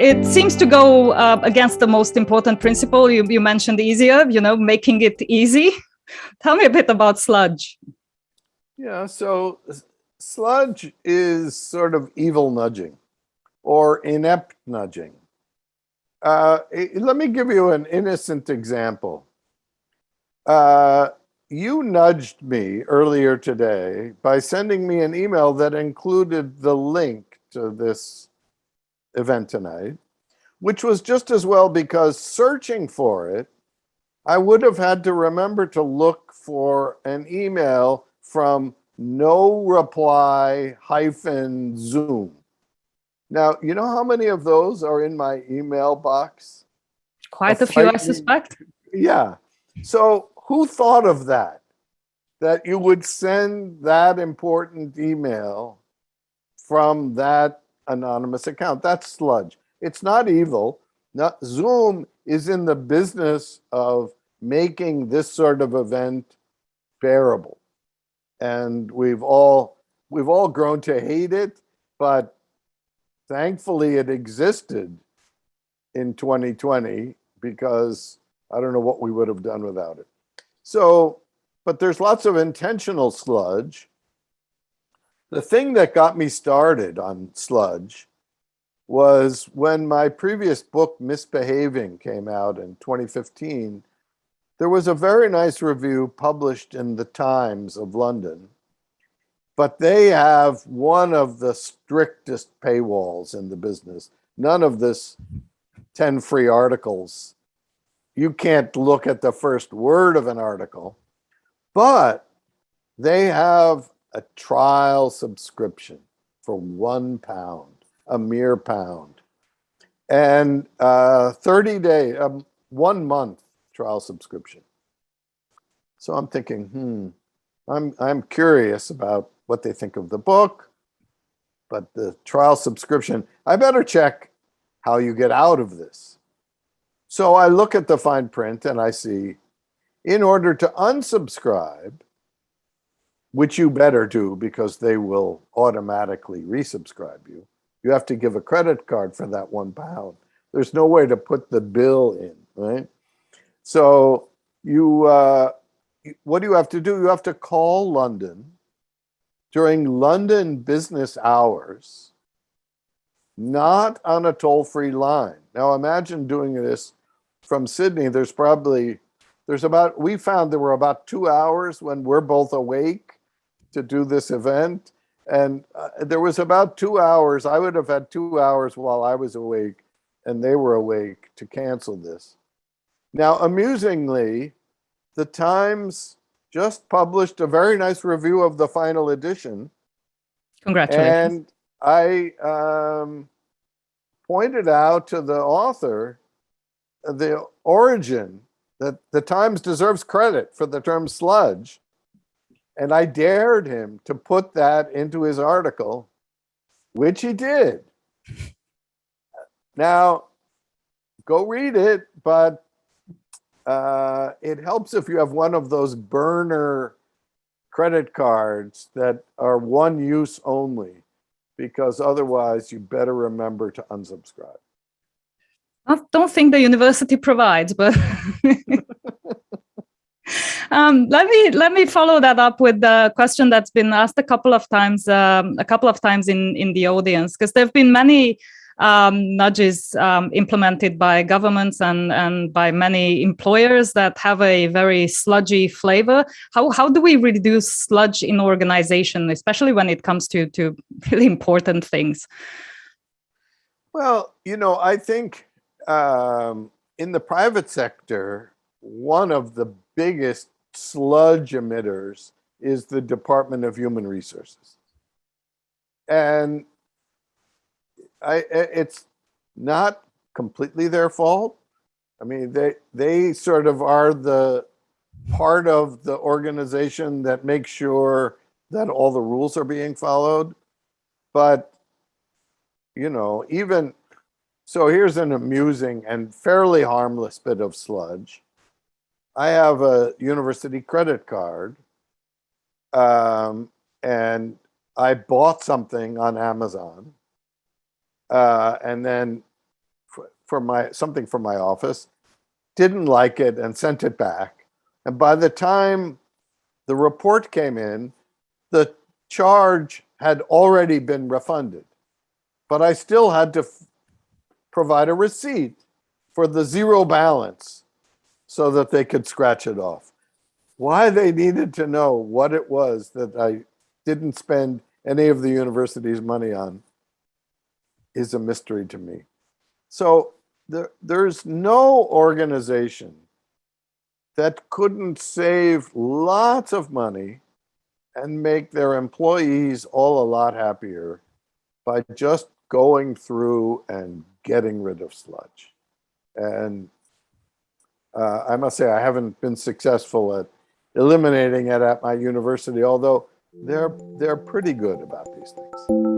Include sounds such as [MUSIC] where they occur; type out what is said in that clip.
it seems to go uh, against the most important principle you, you mentioned easier, you know, making it easy. [LAUGHS] Tell me a bit about sludge. Yeah, so sludge is sort of evil nudging or inept nudging. Uh, let me give you an innocent example. Uh, you nudged me earlier today by sending me an email that included the link to this event tonight, which was just as well because searching for it, I would have had to remember to look for an email from no reply hyphen Zoom. Now, you know how many of those are in my email box? Quite a, a few, I suspect. Yeah. So who thought of that? That you would send that important email from that anonymous account. That's sludge. It's not evil. Not, Zoom is in the business of making this sort of event bearable. And we've all we've all grown to hate it, but thankfully it existed in 2020 because I don't know what we would have done without it. So, but there's lots of intentional sludge the thing that got me started on sludge was when my previous book, Misbehaving, came out in 2015. There was a very nice review published in the Times of London, but they have one of the strictest paywalls in the business. None of this 10 free articles. You can't look at the first word of an article, but they have a trial subscription for one pound, a mere pound, and uh, 30 day, um, one month trial subscription. So I'm thinking, hmm, I'm, I'm curious about what they think of the book, but the trial subscription, I better check how you get out of this. So I look at the fine print and I see, in order to unsubscribe, which you better do because they will automatically resubscribe you. You have to give a credit card for that one pound. There's no way to put the bill in, right? So you, uh, what do you have to do? You have to call London during London business hours, not on a toll-free line. Now imagine doing this from Sydney. There's probably, there's about, we found there were about two hours when we're both awake to do this event. And uh, there was about two hours. I would have had two hours while I was awake and they were awake to cancel this. Now, amusingly, the Times just published a very nice review of the final edition. Congratulations. And I um, pointed out to the author the origin that the Times deserves credit for the term sludge and I dared him to put that into his article, which he did. Now, go read it, but uh, it helps if you have one of those burner credit cards that are one use only, because otherwise you better remember to unsubscribe. I don't think the university provides, but [LAUGHS] Um, let me let me follow that up with the question that's been asked a couple of times, um, a couple of times in in the audience, because there have been many um, nudges um, implemented by governments and and by many employers that have a very sludgy flavor. How how do we reduce sludge in organization, especially when it comes to to [LAUGHS] really important things? Well, you know, I think um, in the private sector, one of the biggest sludge emitters is the Department of Human Resources. And I, it's not completely their fault. I mean, they, they sort of are the part of the organization that makes sure that all the rules are being followed. But, you know, even, so here's an amusing and fairly harmless bit of sludge. I have a university credit card um, and I bought something on Amazon uh, and then for my something for my office, didn't like it and sent it back. And by the time the report came in, the charge had already been refunded. But I still had to provide a receipt for the zero balance so that they could scratch it off. Why they needed to know what it was that I didn't spend any of the university's money on is a mystery to me. So there, there's no organization that couldn't save lots of money and make their employees all a lot happier by just going through and getting rid of sludge. And uh, I must say, I haven't been successful at eliminating it at my university, although they're they're pretty good about these things.